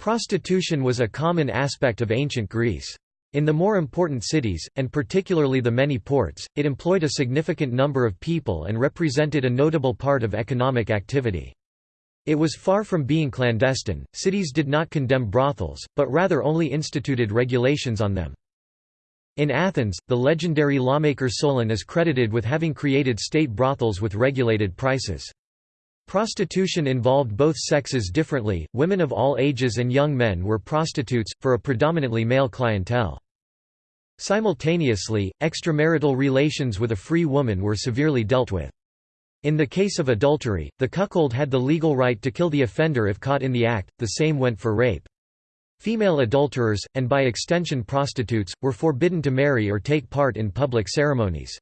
Prostitution was a common aspect of ancient Greece. In the more important cities, and particularly the many ports, it employed a significant number of people and represented a notable part of economic activity. It was far from being clandestine, cities did not condemn brothels, but rather only instituted regulations on them. In Athens, the legendary lawmaker Solon is credited with having created state brothels with regulated prices. Prostitution involved both sexes differently, women of all ages and young men were prostitutes, for a predominantly male clientele. Simultaneously, extramarital relations with a free woman were severely dealt with. In the case of adultery, the cuckold had the legal right to kill the offender if caught in the act, the same went for rape. Female adulterers, and by extension prostitutes, were forbidden to marry or take part in public ceremonies.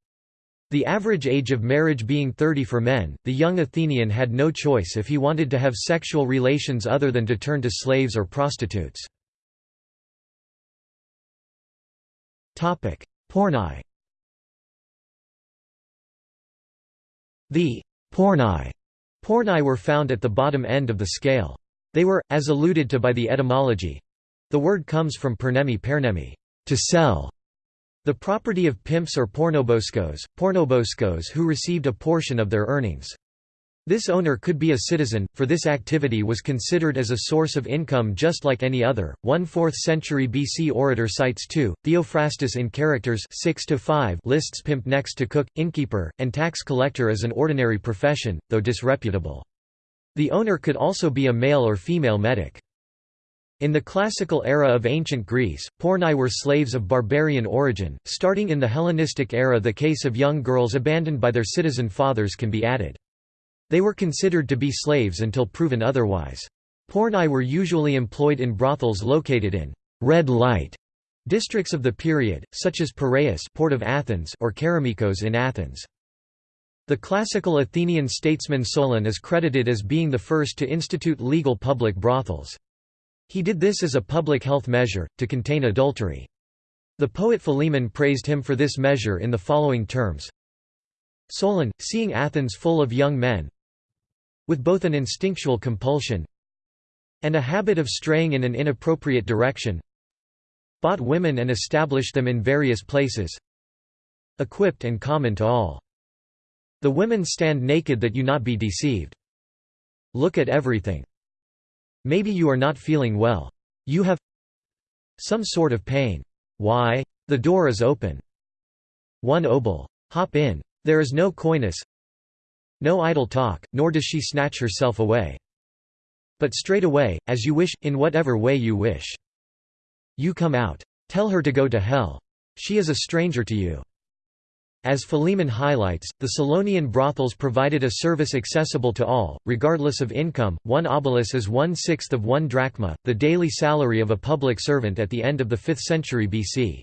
The average age of marriage being 30 for men, the young Athenian had no choice if he wanted to have sexual relations other than to turn to slaves or prostitutes. Porni The porni porni were found at the bottom end of the scale. They were, as alluded to by the etymology—the word comes from pernemi pernemi to sell, the property of pimps or pornoboscos, pornoboscos who received a portion of their earnings. This owner could be a citizen, for this activity was considered as a source of income just like any other. One 4th century BC orator cites 2. Theophrastus in Characters 6 lists pimp next to cook, innkeeper, and tax collector as an ordinary profession, though disreputable. The owner could also be a male or female metic. In the classical era of ancient Greece, porni were slaves of barbarian origin. Starting in the Hellenistic era, the case of young girls abandoned by their citizen fathers can be added. They were considered to be slaves until proven otherwise. Porni were usually employed in brothels located in red light districts of the period, such as Piraeus port of Athens or Keramikos in Athens. The classical Athenian statesman Solon is credited as being the first to institute legal public brothels. He did this as a public health measure, to contain adultery. The poet Philemon praised him for this measure in the following terms Solon, seeing Athens full of young men, with both an instinctual compulsion and a habit of straying in an inappropriate direction, bought women and established them in various places, equipped and common to all. The women stand naked that you not be deceived. Look at everything. Maybe you are not feeling well. You have some sort of pain. Why? The door is open. One obol. Hop in. There is no coyness. No idle talk, nor does she snatch herself away. But straight away, as you wish, in whatever way you wish. You come out. Tell her to go to hell. She is a stranger to you. As Philemon highlights, the Solonian brothels provided a service accessible to all, regardless of income. One obolus is one sixth of one drachma, the daily salary of a public servant at the end of the 5th century BC.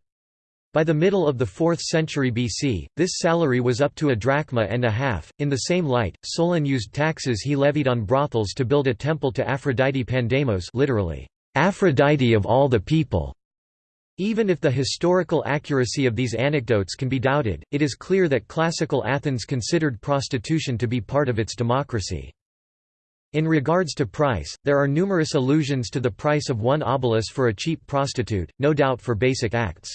By the middle of the 4th century BC, this salary was up to a drachma and a half. In the same light, Solon used taxes he levied on brothels to build a temple to Aphrodite Pandemos, literally, Aphrodite of all the people. Even if the historical accuracy of these anecdotes can be doubted, it is clear that classical Athens considered prostitution to be part of its democracy. In regards to price, there are numerous allusions to the price of one obolus for a cheap prostitute, no doubt for basic acts.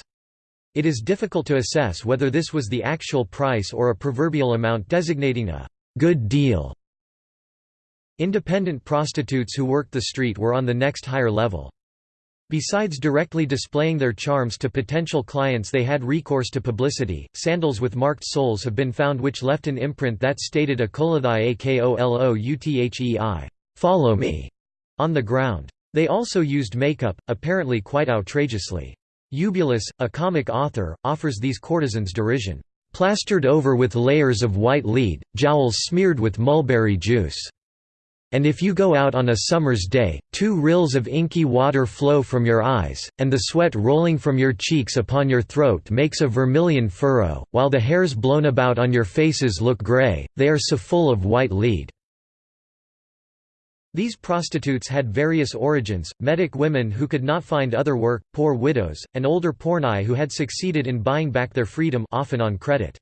It is difficult to assess whether this was the actual price or a proverbial amount designating a good deal. Independent prostitutes who worked the street were on the next higher level. Besides directly displaying their charms to potential clients they had recourse to publicity. Sandals with marked soles have been found which left an imprint that stated akolothai akolothei follow me, on the ground. They also used makeup, apparently quite outrageously. Eubulus, a comic author, offers these courtesans derision, "...plastered over with layers of white lead, jowls smeared with mulberry juice." And if you go out on a summer's day, two rills of inky water flow from your eyes, and the sweat rolling from your cheeks upon your throat makes a vermilion furrow, while the hairs blown about on your faces look grey, they are so full of white lead." These prostitutes had various origins, metic women who could not find other work, poor widows, and older porni who had succeeded in buying back their freedom often on credit.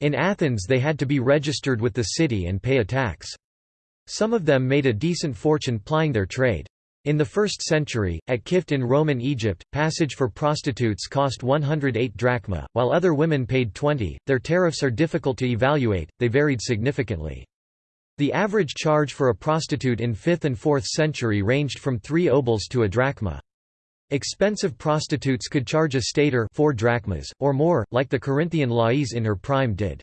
In Athens they had to be registered with the city and pay a tax. Some of them made a decent fortune plying their trade. In the 1st century, at Qift in Roman Egypt, passage for prostitutes cost 108 drachma, while other women paid 20. Their tariffs are difficult to evaluate, they varied significantly. The average charge for a prostitute in 5th and 4th century ranged from 3 obols to a drachma. Expensive prostitutes could charge a stater 4 drachmas, or more, like the Corinthian Lais in her prime did.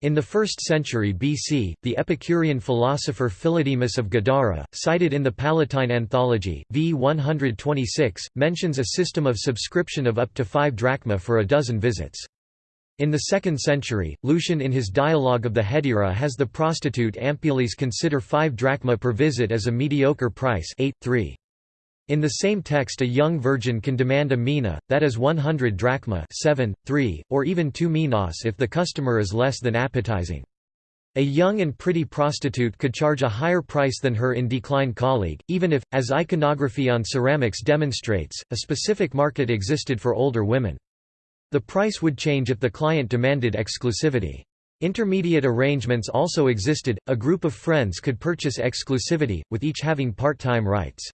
In the 1st century BC, the Epicurean philosopher Philodemus of Gadara, cited in the Palatine Anthology, v 126, mentions a system of subscription of up to five drachma for a dozen visits. In the 2nd century, Lucian in his Dialogue of the Hetaira has the prostitute Ampelis consider five drachma per visit as a mediocre price 8, 3. In the same text a young virgin can demand a mina, that is 100 drachma 7, 3, or even 2 minas if the customer is less than appetizing. A young and pretty prostitute could charge a higher price than her in decline colleague, even if, as iconography on ceramics demonstrates, a specific market existed for older women. The price would change if the client demanded exclusivity. Intermediate arrangements also existed, a group of friends could purchase exclusivity, with each having part-time rights.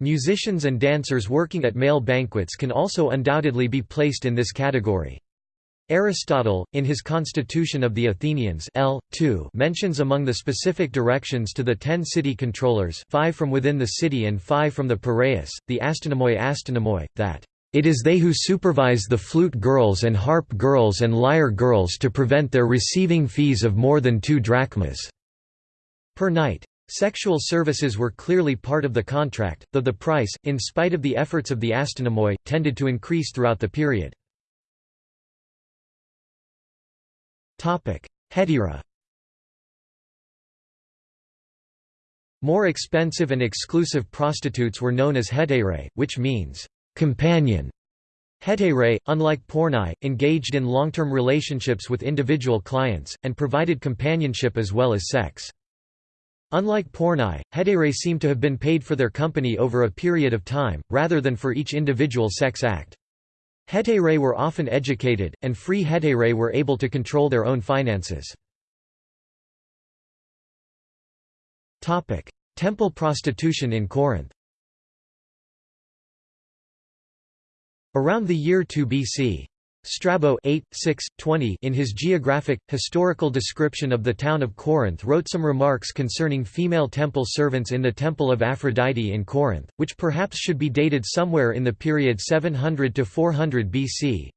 Musicians and dancers working at male banquets can also undoubtedly be placed in this category. Aristotle, in his Constitution of the Athenians L. 2, mentions among the specific directions to the ten city controllers five from within the city and five from the Piraeus, the astynomoi astynomoi, that it is they who supervise the flute girls and harp girls and lyre girls to prevent their receiving fees of more than two drachmas per night. Sexual services were clearly part of the contract, though the price, in spite of the efforts of the astynomoi, tended to increase throughout the period. Hetaira More expensive and exclusive prostitutes were known as hetaerae, which means, companion. Hetaerae, unlike pornai, engaged in long-term relationships with individual clients, and provided companionship as well as sex. Unlike pornai, hetaerae seem to have been paid for their company over a period of time, rather than for each individual sex act. Hetaerae were often educated, and free hetaerae were able to control their own finances. Temple prostitution in Corinth Around the year 2 BC, Strabo 8, 6, 20 in his geographic, historical description of the town of Corinth wrote some remarks concerning female temple servants in the Temple of Aphrodite in Corinth, which perhaps should be dated somewhere in the period 700 to 400 BC.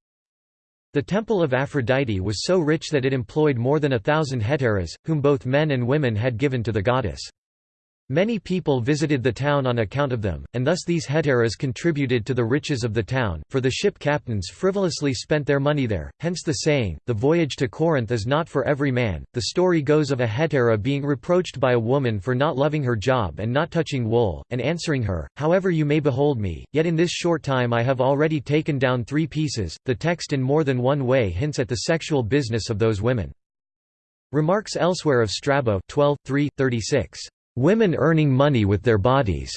The Temple of Aphrodite was so rich that it employed more than a thousand hetairas, whom both men and women had given to the goddess. Many people visited the town on account of them, and thus these hetairas contributed to the riches of the town, for the ship captains frivolously spent their money there, hence the saying, the voyage to Corinth is not for every man. The story goes of a hetaira being reproached by a woman for not loving her job and not touching wool, and answering her, However you may behold me, yet in this short time I have already taken down three pieces. The text in more than one way hints at the sexual business of those women. Remarks elsewhere of Strabo 12, 3, 36 women earning money with their bodies,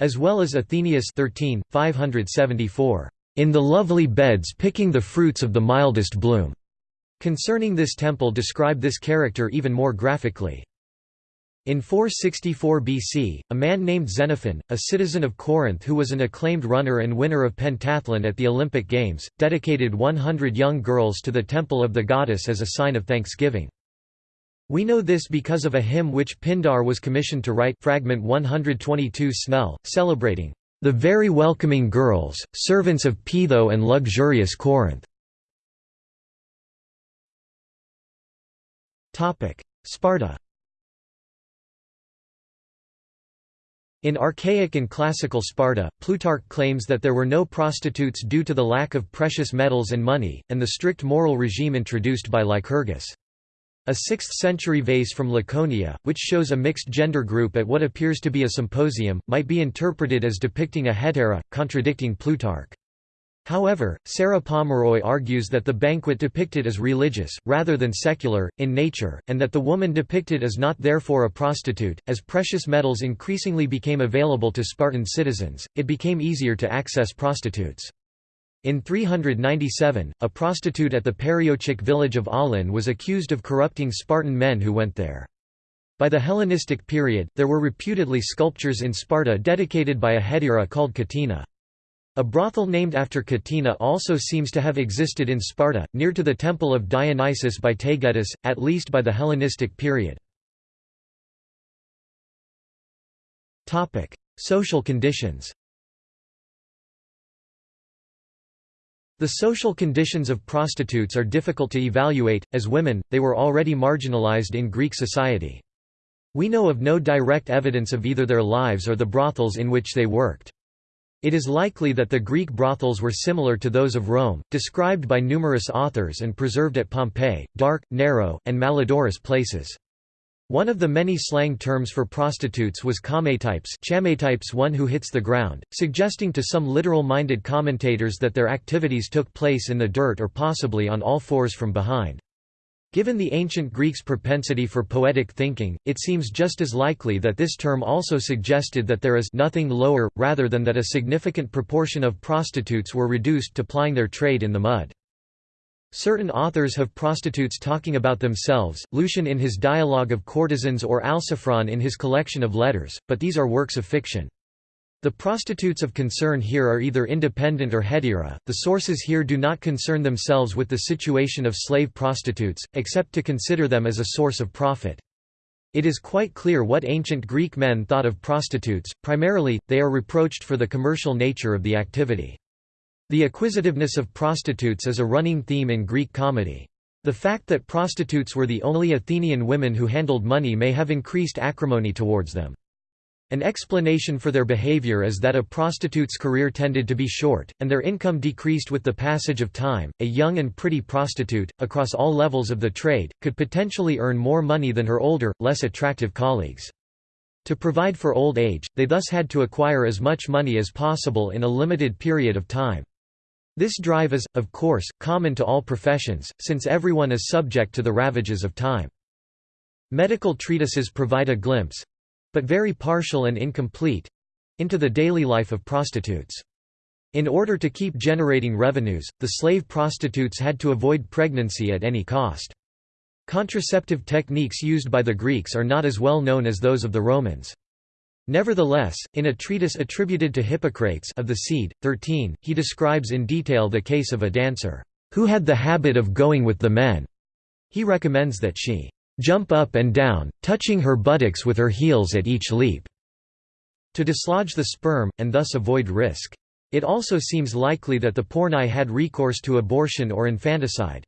as well as Athenaeus 13, 574, in the lovely beds picking the fruits of the mildest bloom. Concerning this temple describe this character even more graphically. In 464 BC, a man named Xenophon, a citizen of Corinth who was an acclaimed runner and winner of pentathlon at the Olympic Games, dedicated 100 young girls to the temple of the goddess as a sign of thanksgiving. We know this because of a hymn which Pindar was commissioned to write fragment 122 Snell, celebrating the very welcoming girls, servants of Peitho and luxurious Corinth. Sparta In archaic and classical Sparta, Plutarch claims that there were no prostitutes due to the lack of precious metals and money, and the strict moral regime introduced by Lycurgus. A 6th-century vase from Laconia, which shows a mixed gender group at what appears to be a symposium, might be interpreted as depicting a hetaera, contradicting Plutarch. However, Sarah Pomeroy argues that the banquet depicted is religious, rather than secular, in nature, and that the woman depicted is not therefore a prostitute. As precious metals increasingly became available to Spartan citizens, it became easier to access prostitutes. In 397, a prostitute at the Perioecic village of Aulon was accused of corrupting Spartan men who went there. By the Hellenistic period, there were reputedly sculptures in Sparta dedicated by a hetaira called Cottina. A brothel named after Cottina also seems to have existed in Sparta, near to the temple of Dionysus by Taygetus, at least by the Hellenistic period. Social conditions The social conditions of prostitutes are difficult to evaluate, as women, they were already marginalized in Greek society. We know of no direct evidence of either their lives or the brothels in which they worked. It is likely that the Greek brothels were similar to those of Rome, described by numerous authors and preserved at Pompeii, dark, narrow, and malodorous places. One of the many slang terms for prostitutes was chametypes chametypes one who hits the ground, suggesting to some literal-minded commentators that their activities took place in the dirt or possibly on all fours from behind. Given the ancient Greeks' propensity for poetic thinking, it seems just as likely that this term also suggested that there is nothing lower, rather than that a significant proportion of prostitutes were reduced to plying their trade in the mud. Certain authors have prostitutes talking about themselves, Lucian in his Dialogue of Courtesans or Alciphron in his collection of letters, but these are works of fiction. The prostitutes of concern here are either independent or hetaira. The sources here do not concern themselves with the situation of slave prostitutes, except to consider them as a source of profit. It is quite clear what ancient Greek men thought of prostitutes, primarily, they are reproached for the commercial nature of the activity. The acquisitiveness of prostitutes is a running theme in Greek comedy. The fact that prostitutes were the only Athenian women who handled money may have increased acrimony towards them. An explanation for their behavior is that a prostitute's career tended to be short, and their income decreased with the passage of time. A young and pretty prostitute, across all levels of the trade, could potentially earn more money than her older, less attractive colleagues. To provide for old age, they thus had to acquire as much money as possible in a limited period of time. This drive is, of course, common to all professions, since everyone is subject to the ravages of time. Medical treatises provide a glimpse, but very partial and incomplete into the daily life of prostitutes. In order to keep generating revenues, the slave prostitutes had to avoid pregnancy at any cost. Contraceptive techniques used by the Greeks are not as well known as those of the Romans. Nevertheless, in a treatise attributed to Hippocrates of the Seed, 13, he describes in detail the case of a dancer, who had the habit of going with the men. He recommends that she jump up and down, touching her buttocks with her heels at each leap, to dislodge the sperm, and thus avoid risk. It also seems likely that the porni had recourse to abortion or infanticide.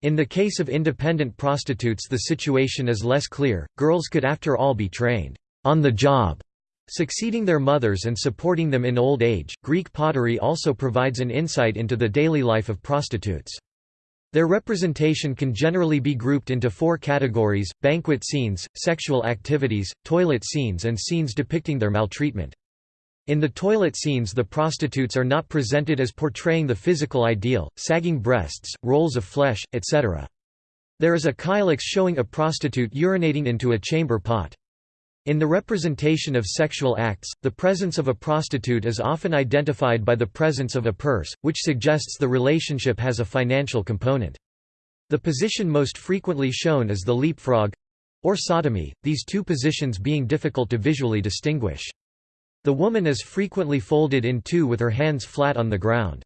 In the case of independent prostitutes the situation is less clear, girls could after all be trained on the job, succeeding their mothers and supporting them in old age. Greek pottery also provides an insight into the daily life of prostitutes. Their representation can generally be grouped into four categories, banquet scenes, sexual activities, toilet scenes and scenes depicting their maltreatment. In the toilet scenes the prostitutes are not presented as portraying the physical ideal, sagging breasts, rolls of flesh, etc. There is a kylix showing a prostitute urinating into a chamber pot. In the representation of sexual acts, the presence of a prostitute is often identified by the presence of a purse, which suggests the relationship has a financial component. The position most frequently shown is the leapfrog—or sodomy, these two positions being difficult to visually distinguish. The woman is frequently folded in two with her hands flat on the ground.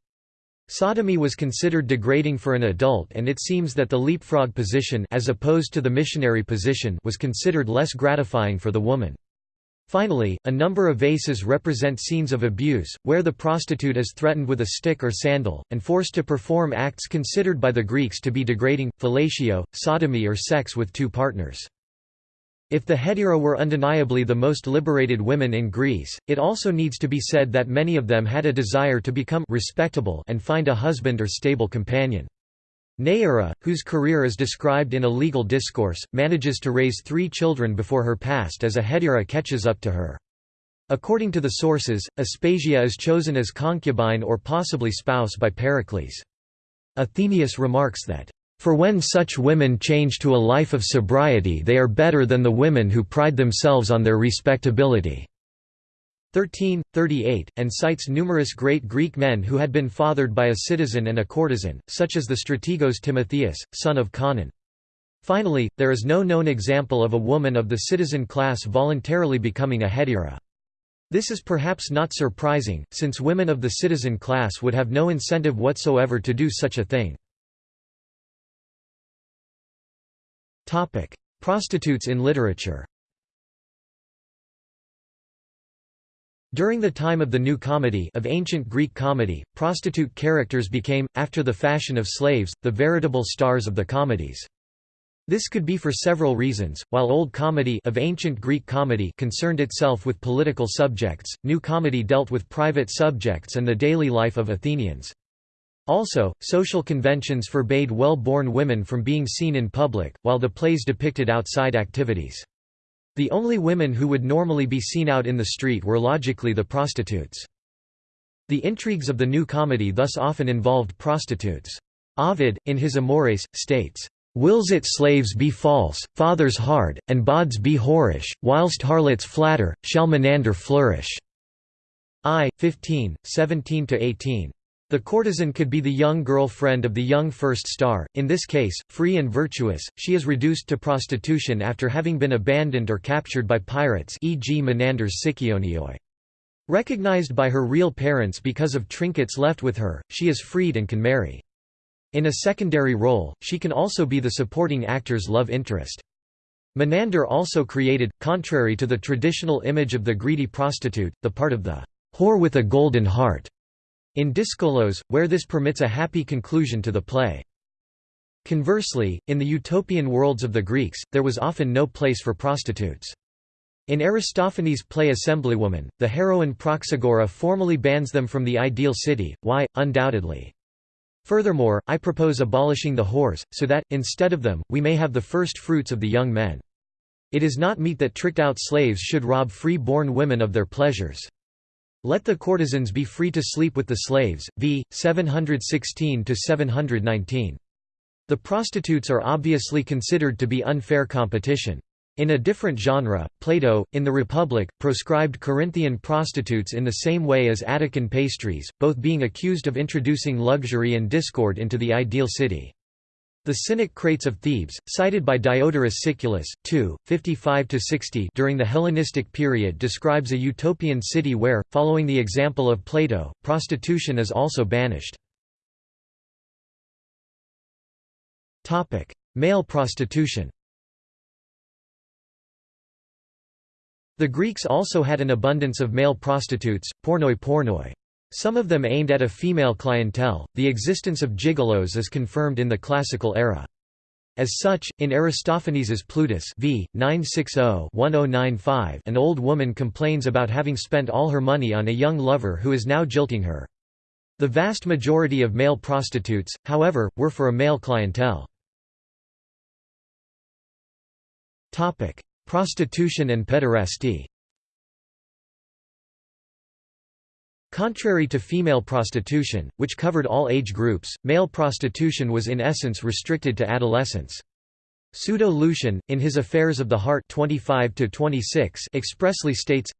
Sodomy was considered degrading for an adult and it seems that the leapfrog position as opposed to the missionary position was considered less gratifying for the woman. Finally, a number of vases represent scenes of abuse, where the prostitute is threatened with a stick or sandal, and forced to perform acts considered by the Greeks to be degrading, fellatio, sodomy or sex with two partners. If the hetaira were undeniably the most liberated women in Greece, it also needs to be said that many of them had a desire to become respectable and find a husband or stable companion. Neaera, whose career is described in a legal discourse, manages to raise three children before her past as a hetaira catches up to her. According to the sources, Aspasia is chosen as concubine or possibly spouse by Pericles. Athenaeus remarks that for when such women change to a life of sobriety they are better than the women who pride themselves on their respectability." 1338, and cites numerous great Greek men who had been fathered by a citizen and a courtesan, such as the strategos Timotheus, son of Conon. Finally, there is no known example of a woman of the citizen class voluntarily becoming a hetaira. This is perhaps not surprising, since women of the citizen class would have no incentive whatsoever to do such a thing. Prostitutes in literature During the time of the New Comedy of ancient Greek comedy, prostitute characters became, after the fashion of slaves, the veritable stars of the comedies. This could be for several reasons. While Old Comedy of ancient Greek comedy concerned itself with political subjects, New Comedy dealt with private subjects and the daily life of Athenians. Also, social conventions forbade well-born women from being seen in public, while the plays depicted outside activities. The only women who would normally be seen out in the street were logically the prostitutes. The intrigues of the New Comedy thus often involved prostitutes. Ovid, in his Amores, states, Wills it slaves be false, fathers hard, and bawds be whorish, whilst harlots flatter, shall Menander flourish. I. 15, 17–18. The courtesan could be the young girl friend of the young first star, in this case, free and virtuous, she is reduced to prostitution after having been abandoned or captured by pirates e.g. Menander's Sikionioi. Recognized by her real parents because of trinkets left with her, she is freed and can marry. In a secondary role, she can also be the supporting actor's love interest. Menander also created, contrary to the traditional image of the greedy prostitute, the part of the whore with a golden heart in Dyskolos, where this permits a happy conclusion to the play. Conversely, in the utopian worlds of the Greeks, there was often no place for prostitutes. In Aristophanes' play Assemblywoman, the heroine Praxagora formally bans them from the ideal city, why, undoubtedly. Furthermore, I propose abolishing the whores, so that, instead of them, we may have the first fruits of the young men. It is not meet that tricked-out slaves should rob free-born women of their pleasures. Let the courtesans be free to sleep with the slaves. v. 716–719. The prostitutes are obviously considered to be unfair competition. In a different genre, Plato, in the Republic, proscribed Corinthian prostitutes in the same way as Attican pastries, both being accused of introducing luxury and discord into the ideal city. The Cynic Crates of Thebes, cited by Diodorus Siculus, 2, 55–60 during the Hellenistic period describes a utopian city where, following the example of Plato, prostitution is also banished. Male prostitution The Greeks also had an abundance of male prostitutes, pornoi pornoi. Some of them aimed at a female clientele. The existence of gigolos is confirmed in the classical era. As such, in Aristophanes's Plutus v. 960-1095, an old woman complains about having spent all her money on a young lover who is now jilting her. The vast majority of male prostitutes, however, were for a male clientele. Prostitution and pederasty Contrary to female prostitution, which covered all age groups, male prostitution was in essence restricted to adolescents. Pseudo-Lucian, in his Affairs of the Heart 25 expressly states,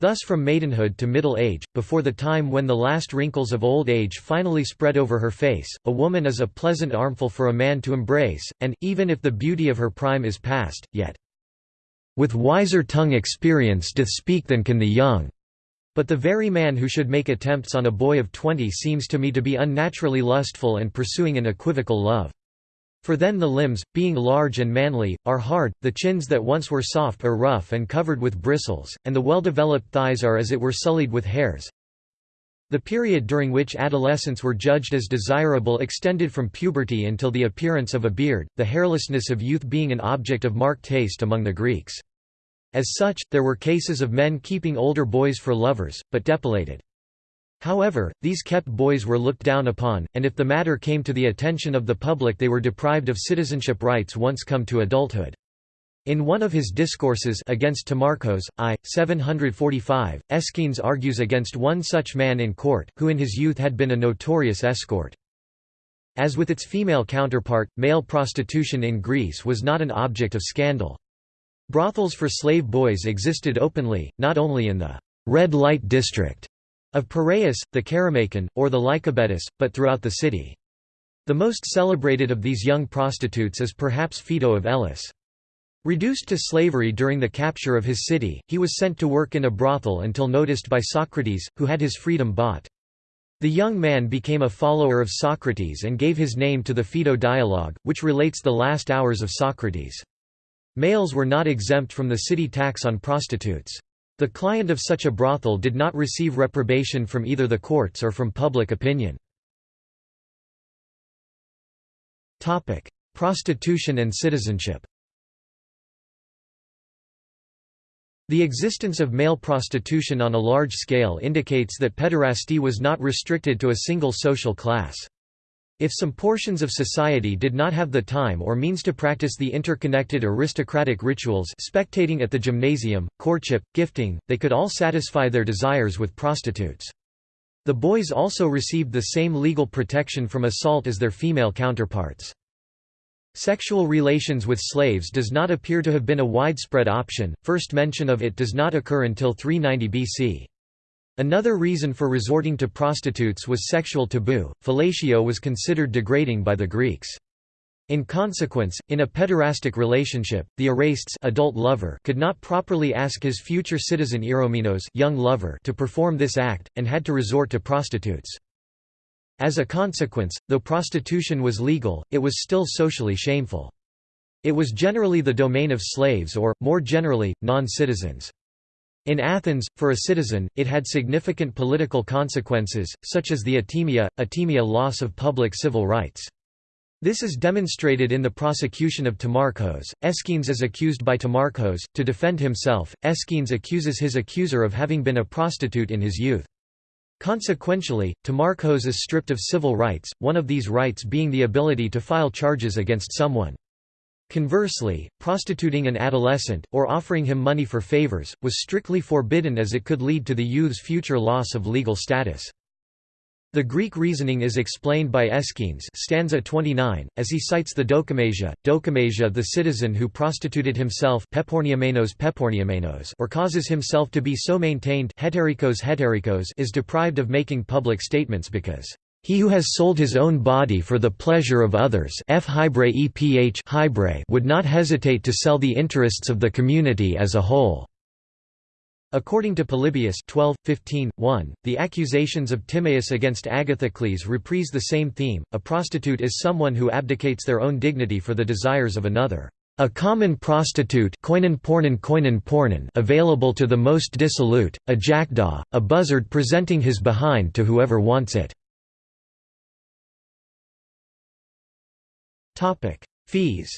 Thus from maidenhood to middle age, before the time when the last wrinkles of old age finally spread over her face, a woman is a pleasant armful for a man to embrace, and, even if the beauty of her prime is past, yet with wiser tongue experience doth speak than can the young. But the very man who should make attempts on a boy of twenty seems to me to be unnaturally lustful and pursuing an equivocal love. For then the limbs, being large and manly, are hard, the chins that once were soft are rough and covered with bristles, and the well-developed thighs are as it were sullied with hairs. The period during which adolescents were judged as desirable extended from puberty until the appearance of a beard, the hairlessness of youth being an object of marked taste among the Greeks. As such, there were cases of men keeping older boys for lovers, but depilated. However, these kept boys were looked down upon, and if the matter came to the attention of the public they were deprived of citizenship rights once come to adulthood. In one of his discourses against Timarchos, I. 745, Aeschines argues against one such man in court, who in his youth had been a notorious escort. As with its female counterpart, male prostitution in Greece was not an object of scandal. Brothels for slave boys existed openly, not only in the red light district of Piraeus, the Kerameikon, or the Lycabettus, but throughout the city. The most celebrated of these young prostitutes is perhaps Phaedo of Elis. Reduced to slavery during the capture of his city, he was sent to work in a brothel until noticed by Socrates, who had his freedom bought. The young man became a follower of Socrates and gave his name to the Phaedo dialogue, which relates the last hours of Socrates. Males were not exempt from the city tax on prostitutes. The client of such a brothel did not receive reprobation from either the courts or from public opinion. Prostitution and citizenship The existence of male prostitution on a large scale indicates that pederasty was not restricted to a single social class. If some portions of society did not have the time or means to practice the interconnected aristocratic rituals spectating at the gymnasium, courtship, gifting, they could all satisfy their desires with prostitutes. The boys also received the same legal protection from assault as their female counterparts. Sexual relations with slaves does not appear to have been a widespread option, first mention of it does not occur until 390 BC. Another reason for resorting to prostitutes was sexual taboo, fellatio was considered degrading by the Greeks. In consequence, in a pederastic relationship, the erastes adult lover could not properly ask his future citizen eromenos young lover to perform this act, and had to resort to prostitutes. As a consequence, though prostitution was legal, it was still socially shameful. It was generally the domain of slaves or, more generally, non-citizens. In Athens, for a citizen, it had significant political consequences, such as the atimia, atimia loss of public civil rights. This is demonstrated in the prosecution of Timarchos. Aeschines is accused by Timarchos. To defend himself, Aeschines accuses his accuser of having been a prostitute in his youth. Consequentially, Timarchos is stripped of civil rights, one of these rights being the ability to file charges against someone. Conversely, prostituting an adolescent, or offering him money for favors, was strictly forbidden as it could lead to the youth's future loss of legal status. The Greek reasoning is explained by Aeschines stanza 29, as he cites the Dokimasia, Dokimasia the citizen who prostituted himself peporniamenos peporniamenos or causes himself to be so maintained heterikos heterikos is deprived of making public statements because he who has sold his own body for the pleasure of others F eph would not hesitate to sell the interests of the community as a whole. According to Polybius 12, 15, 1, the accusations of Timaeus against Agathocles reprise the same theme, a prostitute is someone who abdicates their own dignity for the desires of another. A common prostitute available to the most dissolute, a jackdaw, a buzzard presenting his behind to whoever wants it. Fees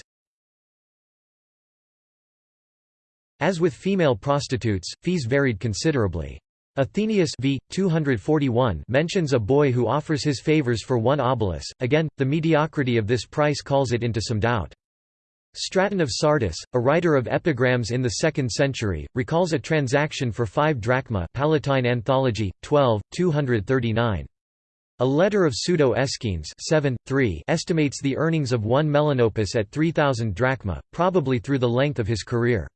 As with female prostitutes, fees varied considerably. Athenaeus v. 241 mentions a boy who offers his favors for one obolus, again, the mediocrity of this price calls it into some doubt. Straton of Sardis, a writer of epigrams in the 2nd century, recalls a transaction for 5 drachma Palatine Anthology, 12, 239. A letter of Pseudo-Aeschines 7, 3 estimates the earnings of one Melanopus at 3,000 drachma, probably through the length of his career.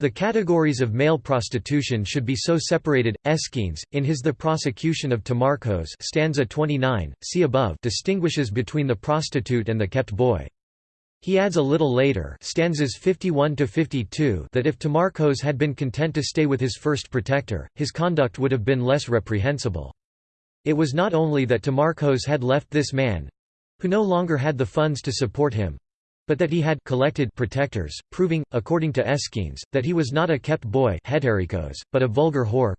The categories of male prostitution should be so separated. Aeschines, in his The Prosecution of Timarchos stanza 29, see above distinguishes between the prostitute and the kept boy. He adds a little later stanzas 51 to 52 that if Timarchos had been content to stay with his first protector, his conduct would have been less reprehensible. It was not only that Timarchos had left this man—who no longer had the funds to support him, but that he had collected protectors, proving, according to Aeschines, that he was not a kept boy but a vulgar whore.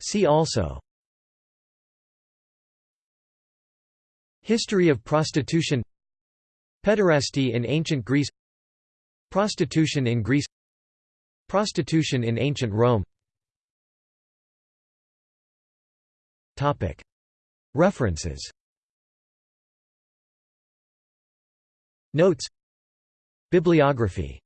See also. History of prostitution. Pederasty in ancient Greece. Prostitution in Greece Prostitution in ancient Rome. References. Notes. Bibliography